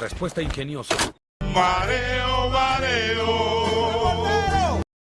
Respuesta ingeniosa. Mareo.